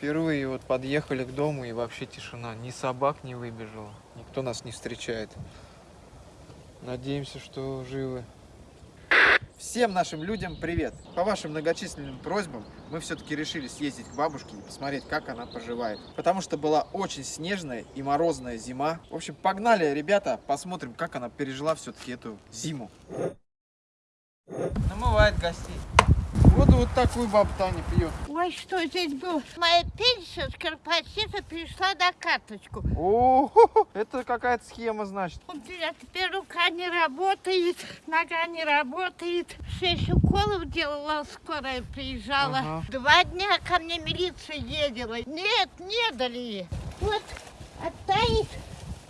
Впервые вот подъехали к дому и вообще тишина. Ни собак не выбежало, никто нас не встречает. Надеемся, что живы. Всем нашим людям привет! По вашим многочисленным просьбам мы все-таки решили съездить к бабушке и посмотреть, как она поживает. Потому что была очень снежная и морозная зима. В общем, погнали, ребята, посмотрим, как она пережила все-таки эту зиму. Намывает гостей. Вот такую баба Таня пьет. Ой, что здесь было? Моя пенсия с корпоратива перешла на карточку. О, это какая-то схема, значит. У меня теперь рука не работает, нога не работает. Шесть уколов делала, скорая приезжала. Ага. Два дня ко мне милиция ездила. Нет, не дали. Вот, оттает.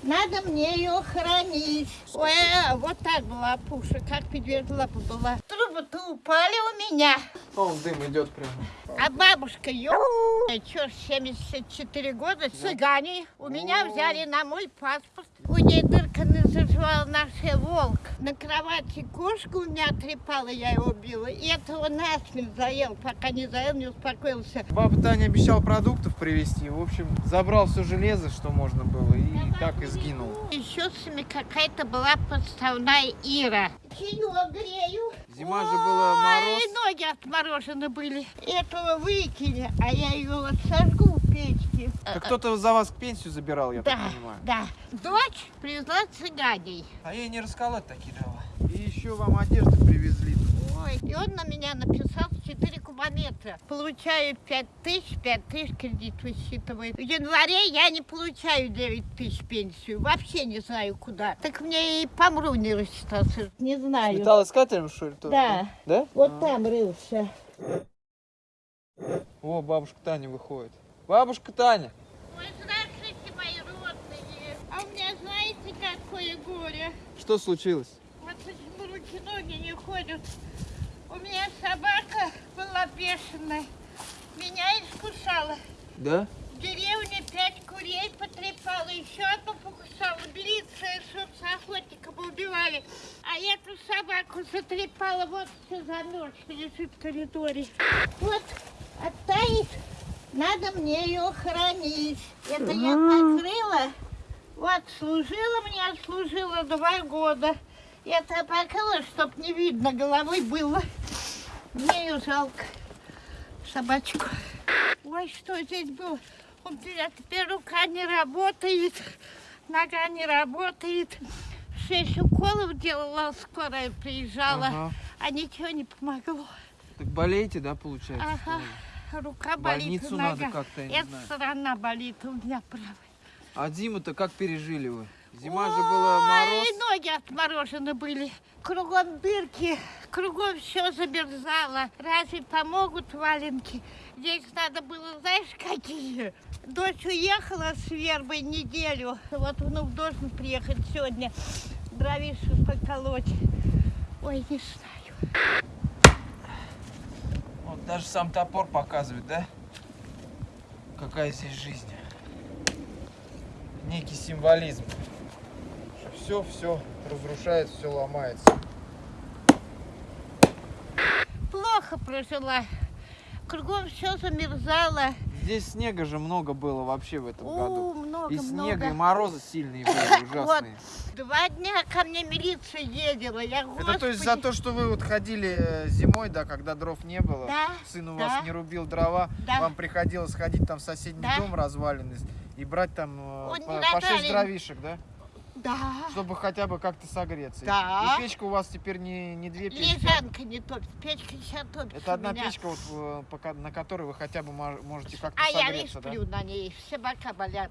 Надо мне ее хранить. Ой, а, вот так была пуша, как медвежья лапа была. Трубы-то упали у меня. О, дым идет прямо. А бабушка, ё... Чё, 74 года, цыгане. У меня взяли на мой паспорт. У ней дырка не заживала наша волк. На кровати кошку у меня трепала, я его била. И этого насмерть заел, пока не заел, не успокоился. Баба Таня обещал продуктов привезти. В общем, забрал все железо, что можно было, и так и сгинул. Еще с ними какая-то была подставная Ира. Чаек грею. Зима же была мороз. Ой, ноги отморожены были. Этого выкинули, а я ее вот сожгу печке. Так кто-то за вас пенсию забирал, я Да, так понимаю. да. Дочь привезла цыганей. А ей не расколоть такие дрова. И еще вам одежды привезли. Ой, и он на меня написал 4 кубометра. Получаю 5 тысяч, 5 тысяч кредит высчитывает. В январе я не получаю 9 тысяч пенсию. Вообще не знаю куда. Так мне и помру не рассчитаться. Не знаю. Металлоискателем, что ли? тоже, Да. Да? Вот А. там рылся. О, бабушка Таня выходит. Бабушка Таня! Ой, здравствуйте, мои родные. А у меня знаете, какое горе? Что случилось? Вот почему руки-ноги не ходят. У меня собака была бешеная. Меня искусала. Да? В деревне пять курей потрепала, еще одну покусала. Милиция, соцохотников убивали. А эту собаку затрепала, вот все замерз, лежит в коридоре. Вот, оттает, надо мне ее хранить. Это я покрыла, вот, служила мне, отслужила два года. Это покрыла, чтоб не видно головы было. Мне ее жалко, собачку. Ой, что здесь было? У меня теперь рука не работает, нога не работает. Шесть уколов делала, скорая приезжала, Ага. а ничего не помогло. Так болеете, да, получается? Ага, рука болит, больницу нога. надо как-то, Эта знаю. сторона болит, у меня правая. А зиму-то как пережили вы? Зима же была мороз. Ой, ноги отморожены были. Кругом дырки, кругом все замерзало. Разве помогут валенки? Здесь надо было, знаешь, какие? Дочь уехала с вербой неделю. Вот внук должен приехать сегодня дровишу поколоть. Ой, не знаю. Вот даже сам топор показывает, да? Какая здесь жизнь. Некий символизм. Все, все разрушается, все ломается. Плохо прожила. Кругом все замерзало. Здесь снега же много было вообще в этом О, году. Много, И снега, много. и морозы сильные были, Вот, ужасные. два дня ко мне милиция ездила. Я, Это то есть за то, что вы вот ходили э, зимой, да, когда дров не было, Да, сын у да. вас не рубил дрова, Да. вам приходилось ходить там в соседний Да. дом разваленный и брать там э, Он по, по 6 развален. дровишек, да? Да. Чтобы хотя бы как-то согреться. И- Да. И печка у вас теперь не, не две печки. а Лежанка не топит, печка сейчас топит. Это одна меня. печка, вот, э, пока- на которой вы хотя бы мож- можете как-то А я не согреться, да? сплю на ней, все бока болят.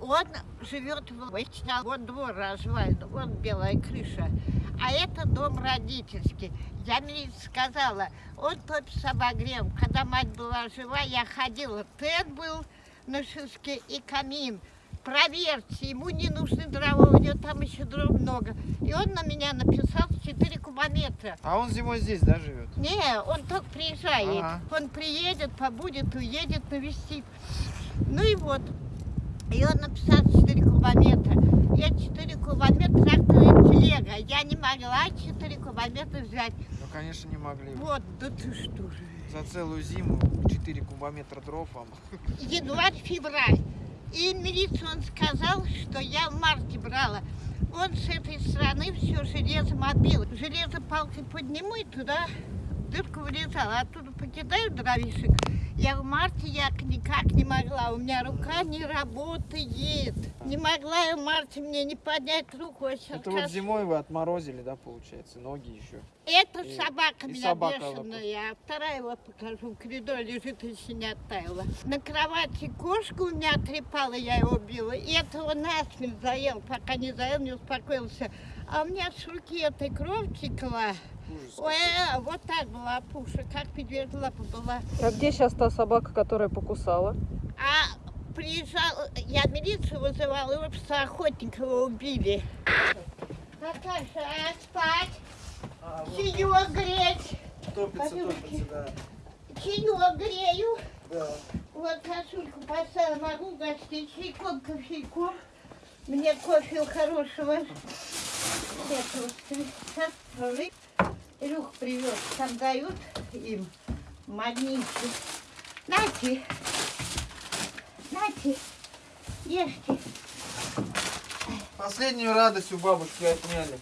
Он живет в Вычна, вот двор развален, вот белая крыша. А это дом родительский. Я мне сказала, он топит с обогревом. Когда мать была жива, я ходила. Тед был на шишке и камин. Проверьте, ему не нужны дрова, у него там еще дров много. И он на меня написал 4 кубометра. А он зимой здесь, да, живет? Не, он только приезжает. Ага. Он приедет, побудет, уедет, навестит. Ну и вот. И он написал 4 кубометра. Я 4 кубометра тракторная телега. Я не могла 4 кубометра взять. Ну конечно, не могли. Вот, да ты что же. За целую зиму 4 кубометра дров вам. Январь-февраль. И милиция он сказал, что я в марте брала. Он с этой стороны все железом отбил. Железо палкой подниму и туда дырку вылезала. Оттуда покидаю дровишек. Я в марте я никак не могла. У меня рука не работает. Не могла я в марте мне не поднять руку. А сейчас Это вот зимой вы отморозили, да, получается, ноги еще. Это И- собака и меня собака бешеная, а вторая вот покажу, в коридоре лежит, еще не оттаяла. На кровати кошка у меня трепала, я его била, и этого насмерть заел, пока не заел, не успокоился. А у меня с руки этой кровь текла. Ой, а, вот так была пуша, как медвежья лапа была. А где сейчас та собака, которая покусала? А приезжал, я милицию вызывала, его просто Охотникова убили. Наташа, а спать? А, вот Чаек греть? топится, топится, да. Чаек грею. Да. Вот косульку поставила, могу гостить чайком, кофейком. Мне кофе хорошего. Этого. Илюх привез, там дают им магниты. Нате, нате, ешьте. Последнюю радость у бабушки отняли.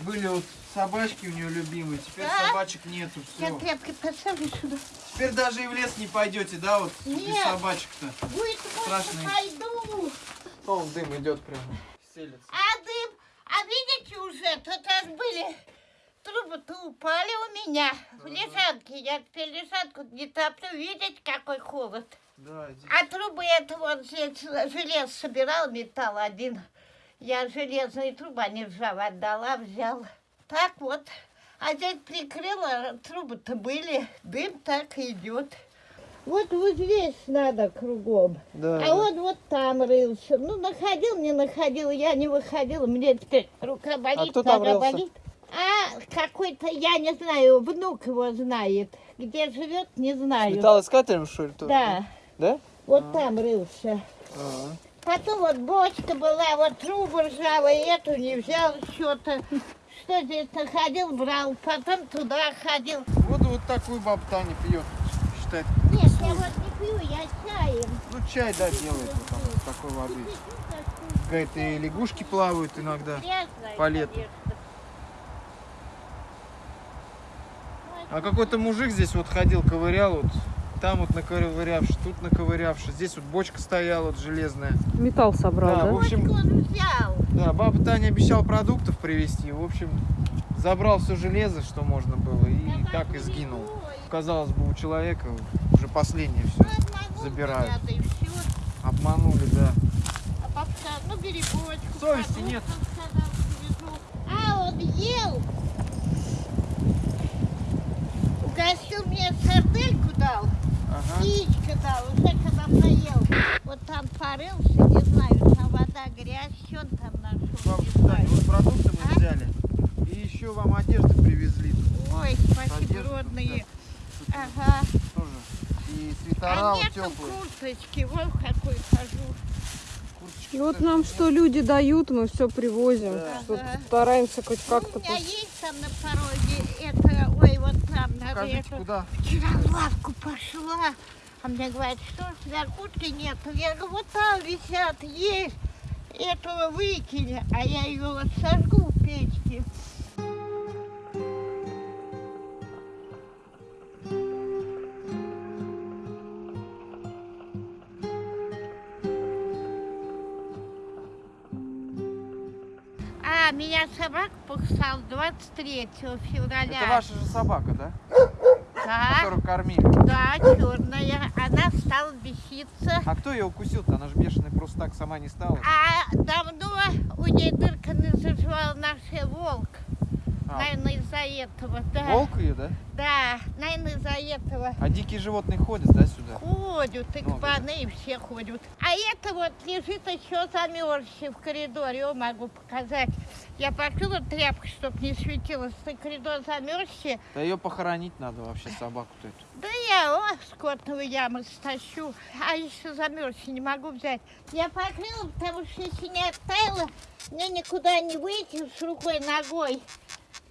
Были вот собачки у нее любимые, теперь Да? собачек нету, Я все. тряпкой поставлю сюда. Теперь даже и в лес не пойдете, да, вот без Нет. собачек-то. Будет, Страшный. пойду. Вон дым идет прямо. Селится. А дым, а видите уже, тут аж были трубы-то упали у меня в лежанке. Я теперь лежанку не топлю, видите, какой холод. Да, здесь А трубы это вот здесь желез собирал, металл один. Я железные трубы, они ржавые отдала, взял. Так вот. А здесь прикрыла, трубы-то были, дым так идет. Вот вот здесь надо кругом. Да, А да. он вот там рылся. Ну, находил, не находил, я не выходила. Мне теперь рука болит, кто там нога болит. А какой-то, я не знаю, внук его знает. Где живет, не знаю. Металлоискателем, что ли? тоже? Да, Да? вот там рылся. Ага. Потом вот бочка была, вот трубу ржавая, эту не взял что-то. Что здесь находил, брал. Потом туда ходил. Вот, вот такую баба Таня пьет, считает. Нет, я вот не пью, я чаем. Ну, чай, да, делает вот там, такой воды. Какая-то и лягушки плавают иногда. Грязная, по лету. конечно. А какой-то мужик здесь вот ходил, ковырял, вот там вот наковырявший, тут наковырявший. Здесь вот бочка стояла вот железная. Металл собрал, Да, да? в общем- взял. Да, баба Таня обещала продуктов привезти. В общем, забрал все железо, что можно было, и Я так и сгинул. Казалось бы, у человека уже последнее все. Забирают. Обманули, да. А папа сказал, ну бери бочку. Совести нет. А, он ел. Угостил мне сардельку дал, Ага. яичко дал, уже когда поел. Вот там порылся, не знаю, там вода, грязь, что он там нашел, Бабушка не знаю. вот продукты мы А? взяли. И еще вам одежды привезли. Ой, спасибо, Одежду, родные. Ага. тоже. И свитера А вот нету теплые. курточки, вот в какой хожу. И вот нам что люди дают, мы все привозим. Да. Что стараемся хоть как-то... у меня есть там на пороге, это, ой, вот там, надо это. куда? Вчера в лавку пошла, а мне говорят, что ж, для куртки нет. Я говорю, вот там висят, есть, этого выкинь, а я ее вот сожгу в печке. Меня собака покусал 23 февраля. Это ваша же собака, да? Да, Которую кормили. да, черная. Она стала беситься. А кто ее укусил-то? Она же бешеная просто так сама не стала. А давно у нее дырка не заживала наш волк. А, Наверное, из-за этого, да. волк ее, да? Да, наверное, из-за этого. А дикие животные ходят, да, сюда? Ходят, и кабаны, и все ходят. А это вот лежит еще замерзший в коридоре, его могу показать. Я покрыла тряпкой, чтобы не светилось, и коридор замерзший. Да ее похоронить надо вообще, собаку-то эту. Да я о, с котовой ямы стащу, а еще замерзший не могу взять. Я покрыла, потому что если не оттаяла, мне никуда не выйти с рукой, ногой.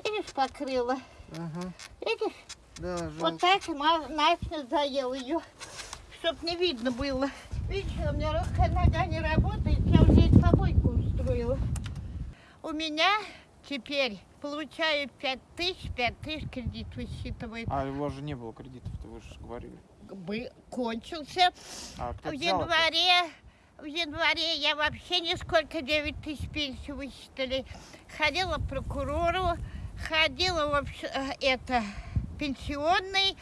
Видишь, покрыла. Ага. Видишь? Да, Вот жалко. так и ма- Настя заел ее, чтоб не видно было. Видишь, у меня рука, нога не работает, я уже и помойку устроила. У меня теперь получаю 5 тысяч, 5 тысяч кредит высчитывает. А у вас же не было кредитов-то, вы же говорили. Бы кончился. А кто В январе, в январе я вообще нисколько 9 тысяч пенсию высчитали. Ходила к прокурору, ходила в э, это пенсионный,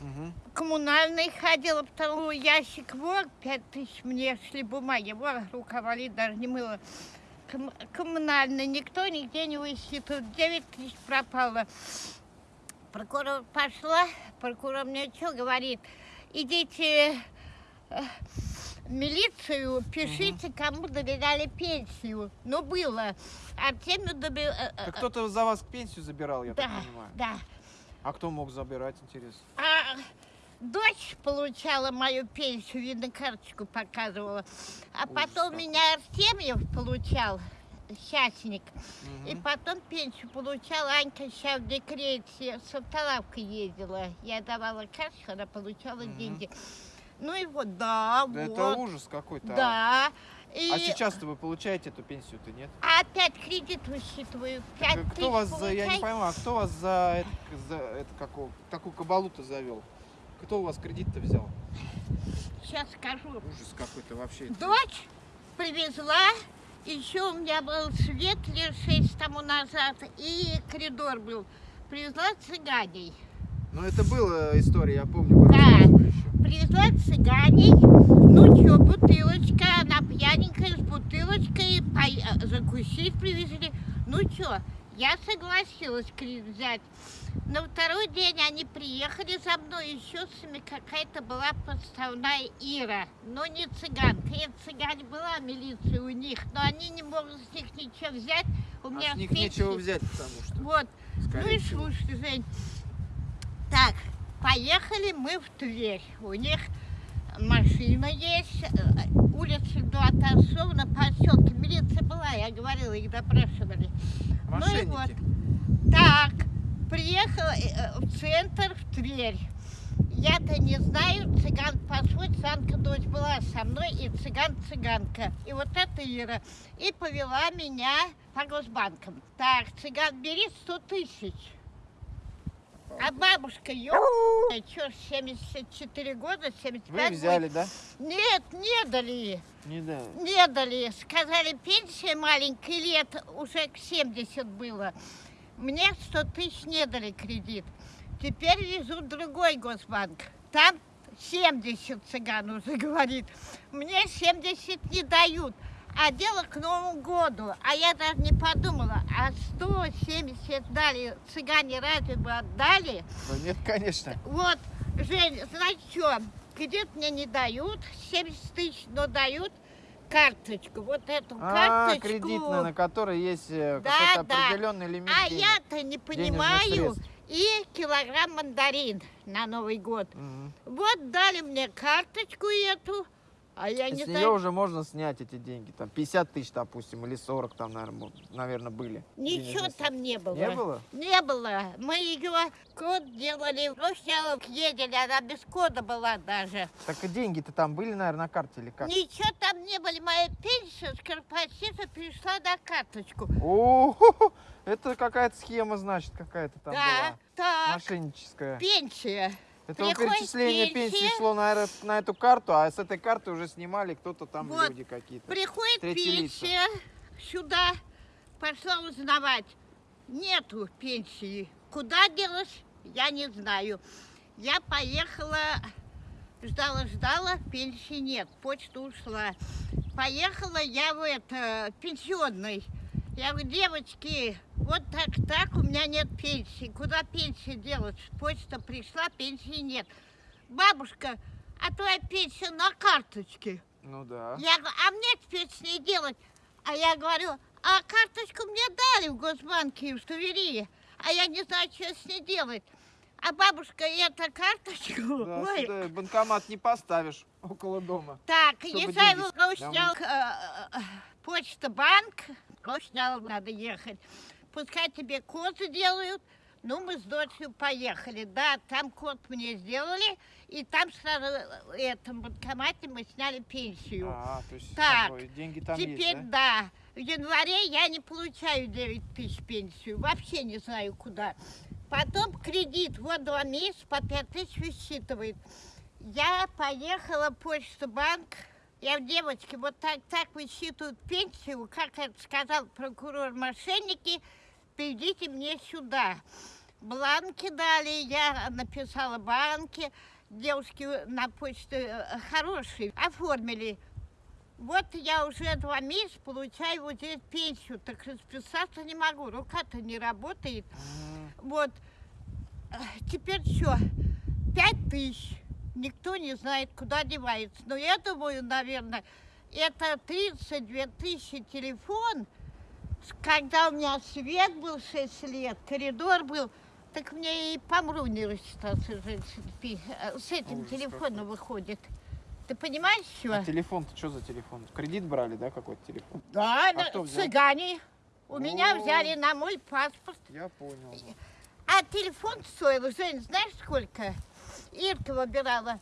Мгм. коммунальный ходила, второй ящик, вот, пять тысяч мне шли бумаги, вот, рука болит, даже не мыла. Ком- коммунальный, никто нигде не высчитывает, 9 тысяч пропало. Прокурор пошла, прокурор мне что говорит, идите э, в милицию, пишите, кому доверяли пенсию. Ну, было. Артемию доверяли... Так кто-то за вас пенсию забирал, я Да, так понимаю. да. А кто мог забирать, интересно? А дочь получала мою пенсию, видно, карточку показывала. А Ужас потом какой. меня Артемьев получал, счастник. И Мгм. потом пенсию получала Анька сейчас в декрете, с автолавкой ездила. Я давала карточку, она получала Мгм. деньги. Ну и вот, да, Да вот. это ужас какой-то. а. Да. И А сейчас-то вы получаете эту пенсию-то, нет? опять кредит высчитываю. Так, кто вас за, я не пойму, а кто вас за, это, за это какого, такую кабалу-то завел? Кто у вас кредит-то взял? Сейчас скажу. Ужас какой-то вообще. Дочь привезла, еще у меня был свет лет шесть тому назад, и коридор был. Привезла цыганей. Ну это была история, я помню, Да. Привезла цыганей, ну что, бутылочка, она пьяненькая, с бутылочкой, э, закусить привезли. Ну что, я согласилась кредит взять. На второй день они приехали за мной, еще с ними какая-то была подставная Ира, но не цыганка. Это цыгане была милиция у них, но они не могут с них ничего взять. У меня А с них пенсии- нечего взять, потому что, Вот, ну и слушай, Жень. Так, поехали мы в Тверь. У них машина есть, э, улица до Атасов на поселке. Милиция была, я говорила, их допрашивали. Мошенники. Ну и вот. Так, приехала э, э, в центр, в Тверь. Я-то не знаю, цыган по сути, цыганка дочь была со мной, и цыган-цыганка. И вот эта Ира. И повела меня по госбанкам. Так, цыган, бери 100 тысяч. А бабушка, ё... Чё, 74 года, 75 Вы взяли, да? будет. Нет, не дали. Не да. Не дали. Сказали, пенсия маленькая, лет уже к 70 было. Мне 100 тысяч не дали кредит. Теперь везут другой госбанк. Там 70 цыган уже говорит. Мне 70 не дают. А дело к Новому году. А я даже не подумала, а 170 дали, цыгане разве бы отдали? Ну, нет, конечно. Вот, Жень, знаете что, кредит мне не дают, 70 тысяч, но дают карточку. Вот эту А, карточку. кредитная, на которой есть э, Да, какой-то да. определенный лимит А я-то не понимаю. И килограмм мандарин на Новый год. Мгм. Вот дали мне карточку эту, а я не с нее уже можно снять эти деньги, там 50 тысяч, допустим, или 40 там, наверное, были. Ничего денежные там не было. Не было? Не было. Мы ее код делали. Сначала ездили, она без кода была даже. Так и деньги-то там были, наверное, на карте или как? Ничего там не было. Моя пенсия с корпоратива перешла на карточку. О, это какая-то схема, значит, какая-то там да, была. так, Мошенническая. пенсия. Это приходит перечисление пенсия. пенсии шло на, на эту карту, а с этой карты уже снимали кто-то там Вот. люди какие-то. Приходит Третьи лица. пенсия сюда. Пошла узнавать. Нету пенсии. Куда делась, я не знаю. Я поехала, ждала-ждала, пенсии нет, почта ушла. Поехала я в это, пенсионный. Я говорю, девочки, вот так-так, у меня нет пенсии. Куда пенсия делать? Почта пришла, пенсии нет. Бабушка, а твоя пенсия на карточке. Ну да. Я говорю, а мне теперь с ней делать? А я говорю, а карточку мне дали в Госбанке в Тувери, а я не знаю, что с ней делать. А бабушка, эту карточку, Да, ой, сюда банкомат не поставишь около дома. так, если деньги его с- снял э, почта банк, снял, надо ехать. Пускай тебе код делают, Ну, мы с дочерью поехали, да, там код мне сделали, и там сразу в этом банкомате мы сняли пенсию. А, то есть Так, бы деньги там Теперь, есть, да? да, в январе я не получаю 9 тысяч пенсию, вообще не знаю куда. Потом кредит, вот два месяца по 5 тысяч высчитывает. Я поехала в почту банк, я в девочке, вот так, так высчитывают пенсию, как это сказал прокурор мошенники, приведите мне сюда. Бланки дали, я написала банки, девушки на почту э, хорошие, оформили. Вот я уже два месяца получаю вот здесь пенсию, так расписаться не могу, рука-то не работает. Вот, э, теперь что, пять тысяч, никто не знает, куда девается. Но я думаю, наверное, это 32 тысячи телефон, когда у меня свет был 6 лет, коридор был, так мне и помру не рассчитаться же с пи- э, этим Ужас телефоном выходит. Ты понимаешь, что? А телефон-то что за телефон? Кредит брали, да, какой-то телефон? Да, на- кто взял? цыгане. У меня О. взяли на мой паспорт. Я понял. А телефон стоил, Жень, знаешь сколько? Ирка выбирала.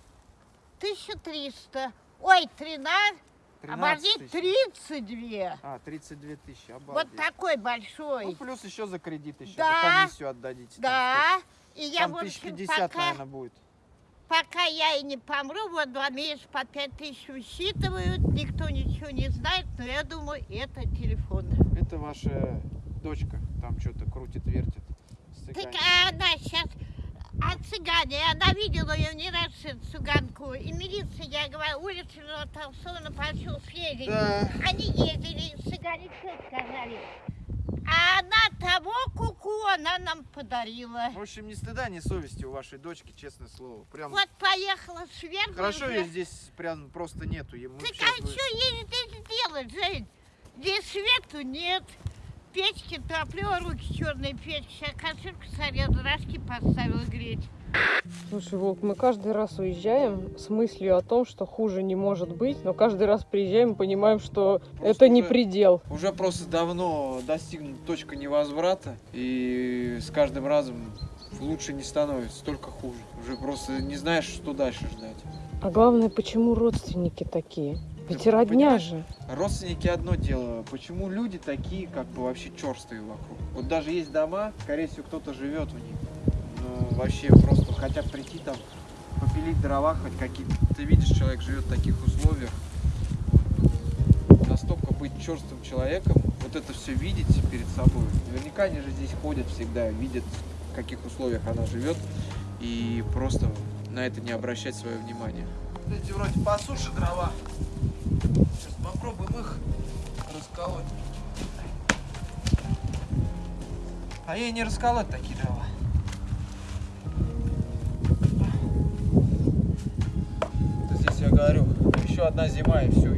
1300. Ой, 13. 13 Оборди, тысяч. 32. А, 32 тысячи, обалдеть. Вот такой Ну, большой. плюс еще за кредит еще, Да. за комиссию отдадите. там Да. И сколько? я, Там в общем, пятьдесят, пока, наверное, будет. пока я и не помру, вот два месяца по 5 тысяч высчитывают, никто ничего не знает, но я думаю, это телефон. Это ваша дочка там что-то крутит, вертит. с Так а она сейчас а цыгане, она видела ее не раз, эту цыганку, и милиция, я говорю, улица Толстого пошел съездить. Да. Они ездили, цыгане все сказали. А она того куку она нам подарила. В общем, ни стыда, ни совести у вашей дочки, честное слово. Прям Вот поехала сверху. хорошо уже. ее здесь прям просто нету. Мы Так а что ей здесь делать, Жень? Здесь свету нет. Печки топлю, руки черные печки. Сейчас кастрюльку сорезала, рожки поставила греть. Слушай, Волк, мы каждый раз уезжаем с мыслью о том, что хуже не может быть, но каждый раз приезжаем и понимаем, что Просто это не уже- предел. Уже просто давно достигнута точка невозврата, и с каждым разом лучше не становится, только хуже. Уже просто не знаешь, что дальше ждать. А главное, почему родственники такие? Ведь Ты родня же. Родственники одно дело, почему люди такие, как бы вообще черстые вокруг? Вот даже есть дома, скорее всего, кто-то живет в них. Ну, вообще просто хотят прийти там, попилить дрова хоть какие-то. Ты видишь, человек живет в таких условиях. Настолько быть черствым человеком, вот это все видеть перед собой. Наверняка они же здесь ходят всегда, видят, в каких условиях она живет, и просто на это не обращать свое внимание. Эти вроде по суше дрова. Сейчас попробуем их расколоть. А ей не расколоть такие дрова. Здесь я говорю, еще одна зима и все.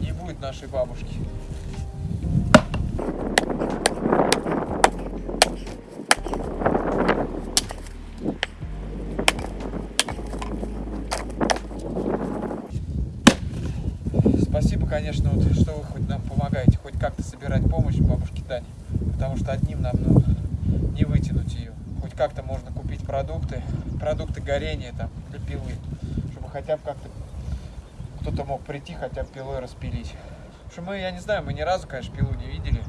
Не будет нашей бабушки. Спасибо, конечно, вот, что вы хоть нам помогаете, хоть как-то собирать помощь бабушке Тане. Потому что одним нам ну, не вытянуть ее. Хоть как-то можно купить продукты, продукты горения там для пилы, чтобы хотя бы как-то кто-то мог прийти, хотя бы пилой распилить. Потому что мы, я не знаю, мы ни разу, конечно, пилу не видели,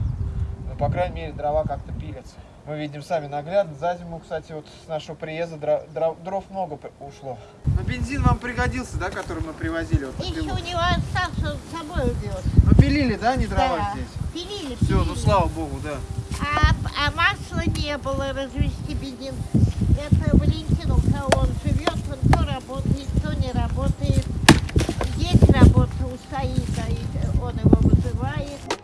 но, по крайней мере, дрова как-то пилятся. Мы видим сами наглядно. За зиму, кстати, вот с нашего приезда дро- дро- дров много ушло. Но бензин вам пригодился, да, который мы привозили? Вот, Еще пилу? у него остался с собой увез. Ну, пилили, да, не дрова Да. здесь? Пилили, Все, ну пилили. слава богу, да. А, а масла не было развести бензин. Это Валентин, у кого он живет, он то работает, то не работает. Есть работа у Саида, он его вызывает.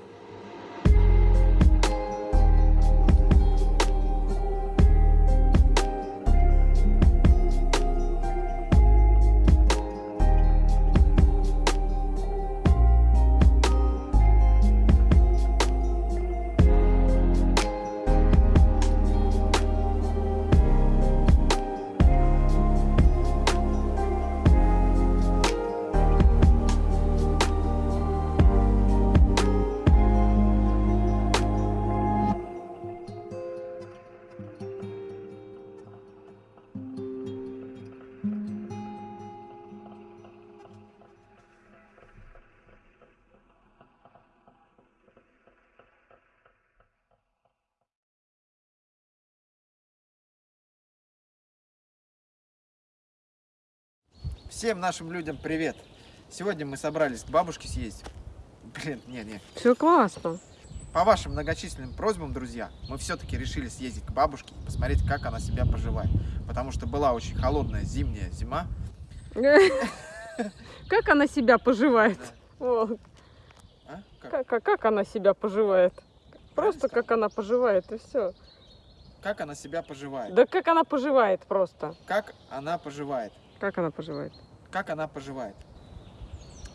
Всем нашим людям привет! Сегодня мы собрались к бабушке съездить. Блин, не-не. Все классно. По вашим многочисленным просьбам, друзья, мы все-таки решили съездить к бабушке и посмотреть, как она себя поживает. Потому что была очень холодная зимняя зима. Как она себя поживает? А? Как? Она себя поживает? Просто как она поживает, и все. Как она себя поживает? Да как она поживает просто. Как она поживает? Как она поживает? Как она поживает?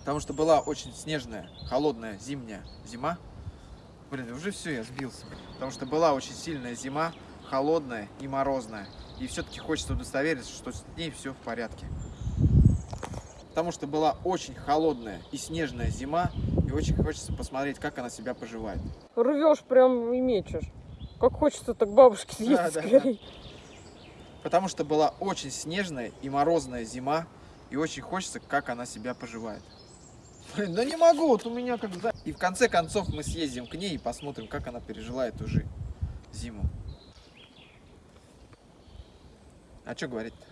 Потому что была очень снежная, холодная зимняя зима. Блин, уже все, я сбился. Потому что была очень сильная зима, холодная и морозная. И все-таки хочется удостовериться, что с ней все в порядке. Потому что была очень холодная и снежная зима, и очень хочется посмотреть, как она себя поживает. Рвешь прям и мечешь. Как хочется так бабушке съездить Да, да, да. Потому что была очень снежная и морозная зима, и очень хочется, как она себя поживает. Блин, да не могу, вот у меня как за... И в конце концов мы съездим к ней и посмотрим, как она пережила эту же зиму. А что говорить-то?